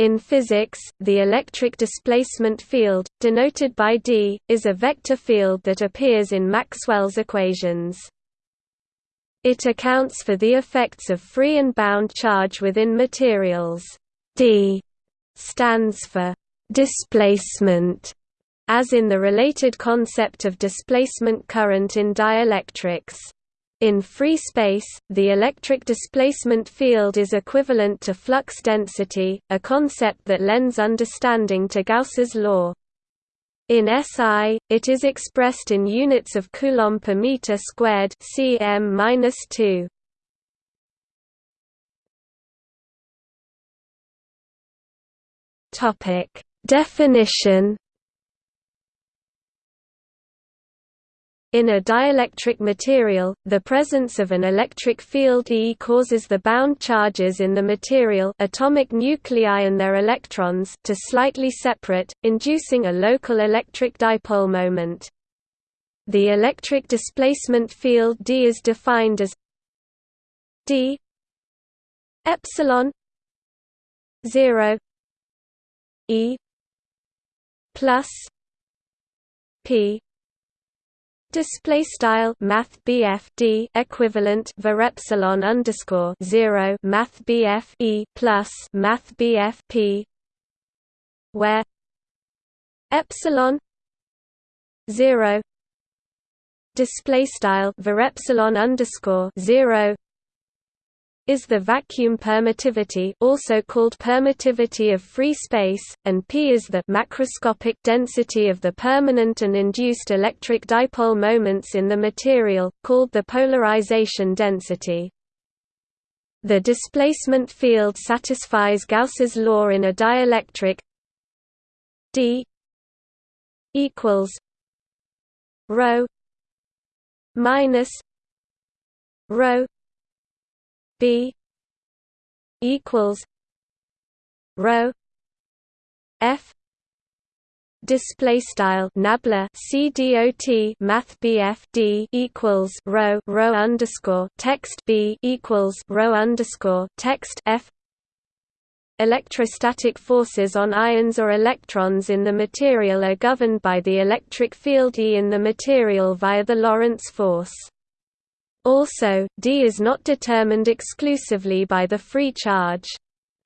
In physics, the electric displacement field, denoted by d, is a vector field that appears in Maxwell's equations. It accounts for the effects of free and bound charge within materials. d stands for displacement, as in the related concept of displacement current in dielectrics. In free space, the electric displacement field is equivalent to flux density, a concept that lends understanding to Gauss's law. In SI, it is expressed in units of coulomb per meter squared cm-2. Topic: Definition In a dielectric material, the presence of an electric field E causes the bound charges in the material atomic nuclei and their electrons to slightly separate, inducing a local electric dipole moment. The electric displacement field D is defined as D epsilon 0 E plus P Display style Math D equivalent var epsilon underscore zero Math BF E plus Math BF P where epsilon zero display style var epsilon underscore zero is the vacuum permittivity also called permittivity of free space, and P is the macroscopic density of the permanent and induced electric dipole moments in the material, called the polarization density. The displacement field satisfies Gauss's law in a dielectric d equals rho minus rho B equals rho F display style nabla cdot math d equals rho rho underscore text b equals rho underscore text f electrostatic forces on ions or electrons in the material are governed by the electric field E in the material via the Lorentz force also, D is not determined exclusively by the free charge.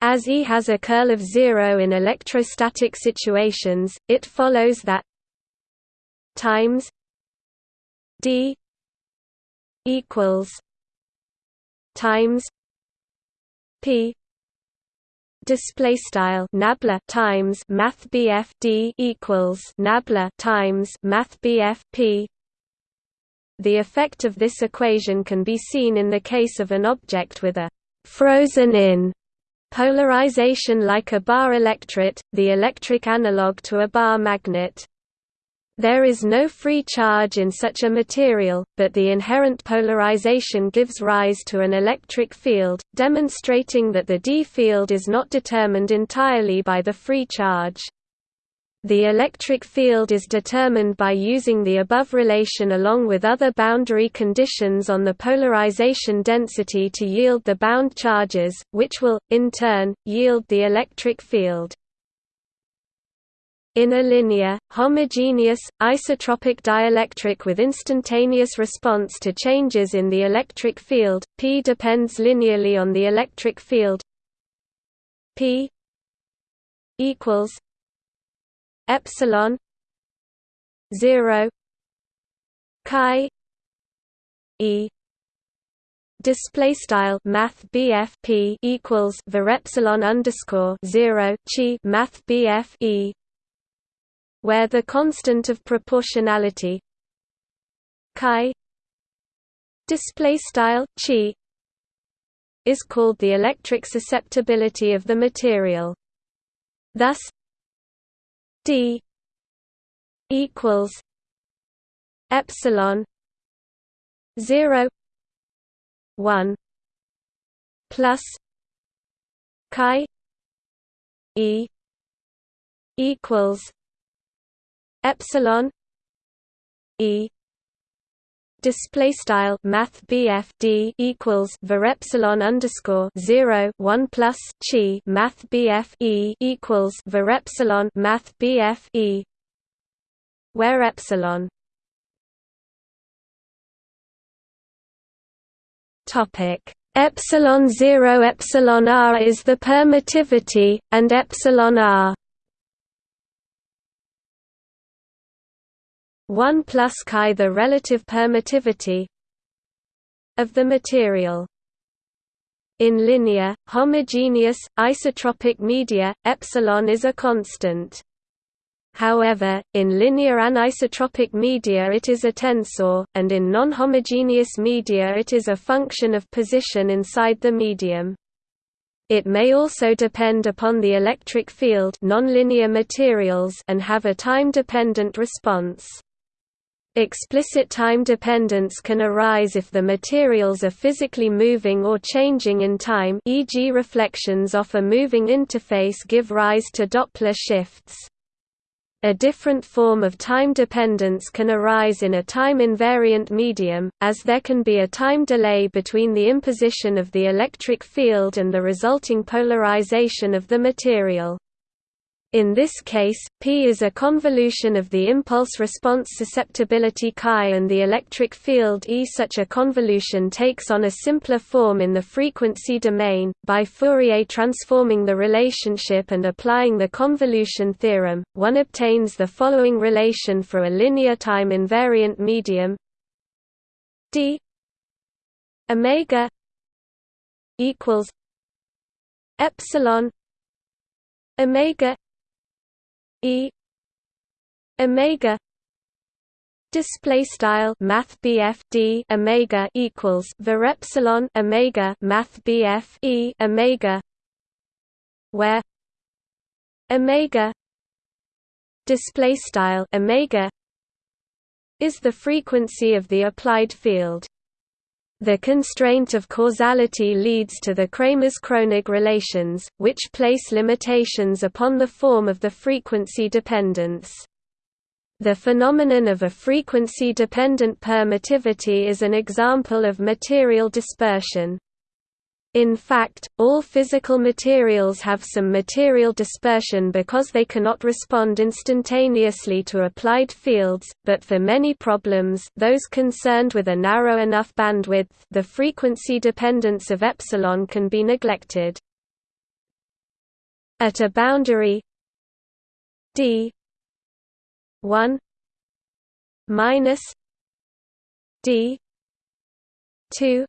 As E has a curl of zero in electrostatic situations, it follows that times D equals times P display style nabla times math D equals nabla times math P the effect of this equation can be seen in the case of an object with a frozen-in polarization like a bar electret, the electric analog to a bar magnet. There is no free charge in such a material, but the inherent polarization gives rise to an electric field, demonstrating that the D field is not determined entirely by the free charge. The electric field is determined by using the above relation along with other boundary conditions on the polarization density to yield the bound charges, which will, in turn, yield the electric field. In a linear, homogeneous, isotropic dielectric with instantaneous response to changes in the electric field, P depends linearly on the electric field P equals epsilon 0 chi e display style math P equals var epsilon underscore 0 chi math e where the constant of proportionality chi display style chi is called the electric susceptibility of the material. Thus d equals epsilon 0 1 plus chi e equals epsilon e display style math D equals var epsilon underscore 0 1 plus chi math E equals var epsilon math E. Where epsilon? Topic. Epsilon 0 epsilon r is the permittivity and epsilon r 1 plus chi the relative permittivity of the material. In linear, homogeneous, isotropic media, epsilon is a constant. However, in linear anisotropic media it is a tensor, and in non-homogeneous media it is a function of position inside the medium. It may also depend upon the electric field nonlinear materials and have a time-dependent response. Explicit time dependence can arise if the materials are physically moving or changing in time e.g. reflections off a moving interface give rise to Doppler shifts. A different form of time dependence can arise in a time-invariant medium, as there can be a time delay between the imposition of the electric field and the resulting polarization of the material. In this case, P is a convolution of the impulse response susceptibility chi and the electric field E. Such a convolution takes on a simpler form in the frequency domain. By Fourier transforming the relationship and applying the convolution theorem, one obtains the following relation for a linear time invariant medium d omega equals epsilon omega E omega display style math D omega equals var epsilon omega math BF E omega where omega display style omega is the frequency of the applied field the constraint of causality leads to the Kramers-Kronig relations, which place limitations upon the form of the frequency dependence. The phenomenon of a frequency-dependent permittivity is an example of material dispersion. In fact, all physical materials have some material dispersion because they cannot respond instantaneously to applied fields, but for many problems those concerned with a narrow enough bandwidth the frequency dependence of epsilon can be neglected. At a boundary d 1 minus d 2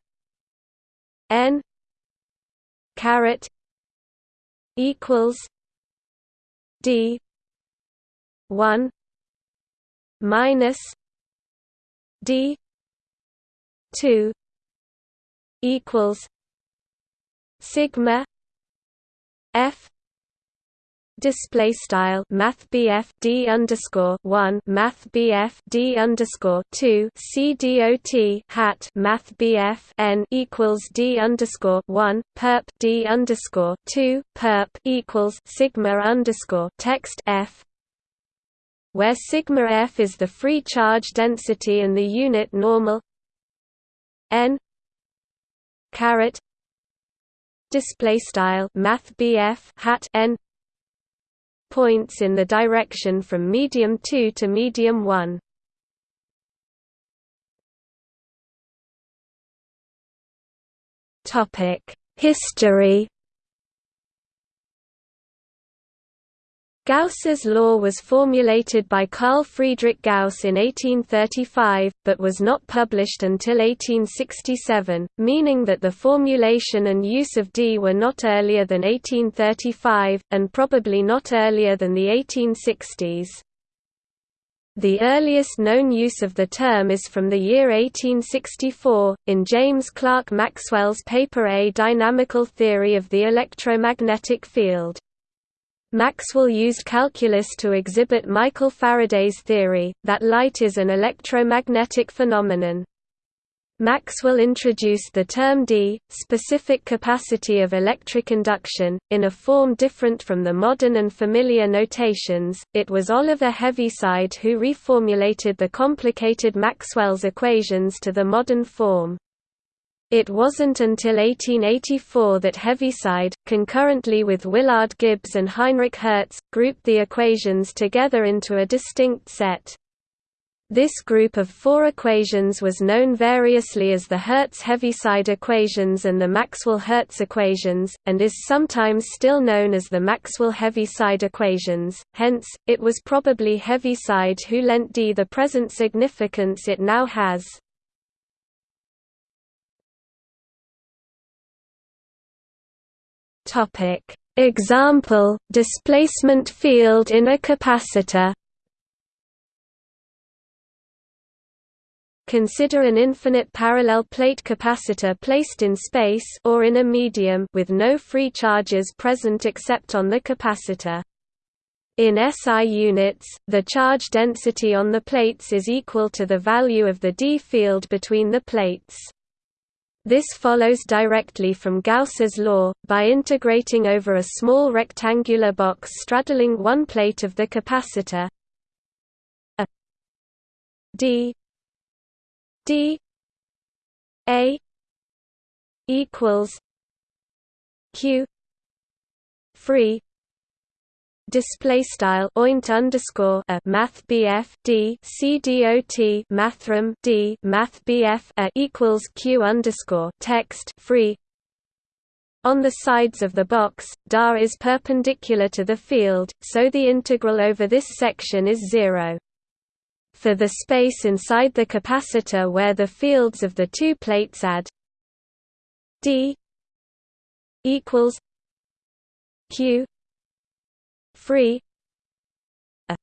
n caret equals D one minus D two equals sigma F display style math BF D underscore one math BF D underscore two C dot hat math BF N equals D underscore one perp D underscore two perp equals sigma underscore text F. Where sigma F is the free charge density and the unit normal. N caret display style math hat N points in the direction from medium 2 to medium 1. History Gauss's law was formulated by Carl Friedrich Gauss in 1835, but was not published until 1867, meaning that the formulation and use of D were not earlier than 1835, and probably not earlier than the 1860s. The earliest known use of the term is from the year 1864, in James Clerk Maxwell's paper A Dynamical Theory of the Electromagnetic Field. Maxwell used calculus to exhibit Michael Faraday's theory, that light is an electromagnetic phenomenon. Maxwell introduced the term D, specific capacity of electric induction, in a form different from the modern and familiar notations. It was Oliver Heaviside who reformulated the complicated Maxwell's equations to the modern form. It wasn't until 1884 that Heaviside, concurrently with Willard Gibbs and Heinrich Hertz, grouped the equations together into a distinct set. This group of four equations was known variously as the Hertz-Heaviside equations and the Maxwell-Hertz equations, and is sometimes still known as the Maxwell-Heaviside equations, hence, it was probably Heaviside who lent D the present significance it now has. Example, displacement field in a capacitor Consider an infinite parallel plate capacitor placed in space or in a medium with no free charges present except on the capacitor. In SI units, the charge density on the plates is equal to the value of the d field between the plates. This follows directly from Gauss's law, by integrating over a small rectangular box straddling one plate of the capacitor. A d D A equals Q free display style oint underscore a math BF D C dot mathrm D math BF a equals Q underscore text free. On the sides of the box, DA is perpendicular to the field, so the integral over this section is zero. For the space inside the capacitor where the fields of the two plates add d equals q free a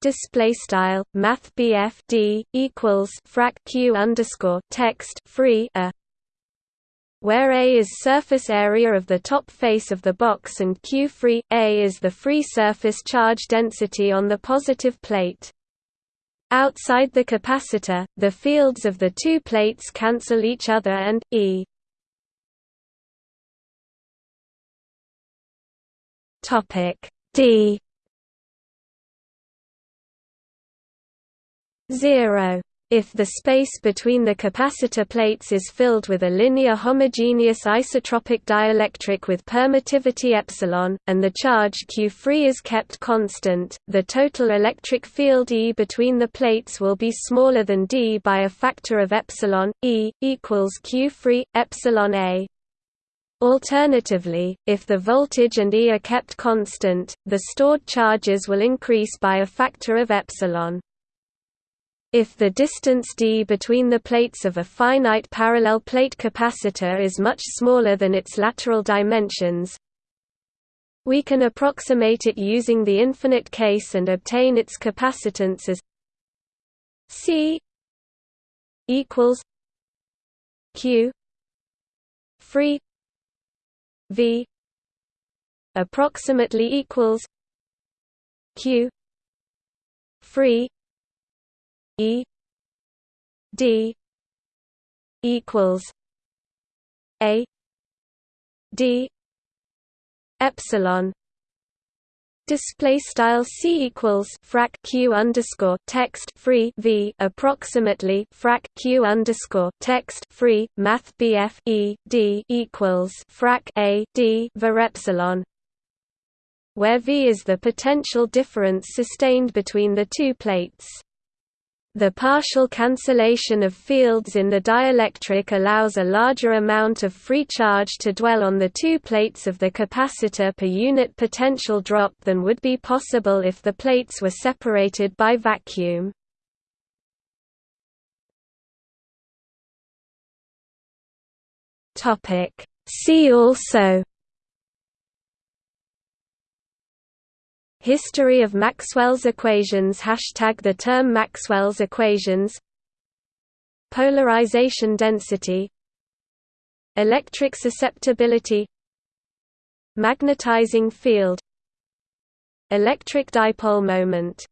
display style math d equals frac q underscore text free a where A is surface area of the top face of the box and Q free, A is the free surface charge density on the positive plate. Outside the capacitor, the fields of the two plates cancel each other and E topic D 0 if the space between the capacitor plates is filled with a linear homogeneous isotropic dielectric with permittivity epsilon, and the charge Q free is kept constant, the total electric field E between the plates will be smaller than D by a factor of epsilon, E, equals Q free, epsilon A. Alternatively, if the voltage and E are kept constant, the stored charges will increase by a factor of epsilon. If the distance d between the plates of a finite parallel plate capacitor is much smaller than its lateral dimensions, we can approximate it using the infinite case and obtain its capacitance as C equals Q free V approximately equals Q free E D equals A D epsilon Display style c equals frac q underscore text free v approximately frac q underscore text free math bf e d equals frac a d var epsilon, where v is the potential difference sustained between the two plates. The partial cancellation of fields in the dielectric allows a larger amount of free charge to dwell on the two plates of the capacitor per unit potential drop than would be possible if the plates were separated by vacuum. See also History of Maxwell's equations. Hashtag The term Maxwell's equations. Polarization density. Electric susceptibility. Magnetizing field. Electric dipole moment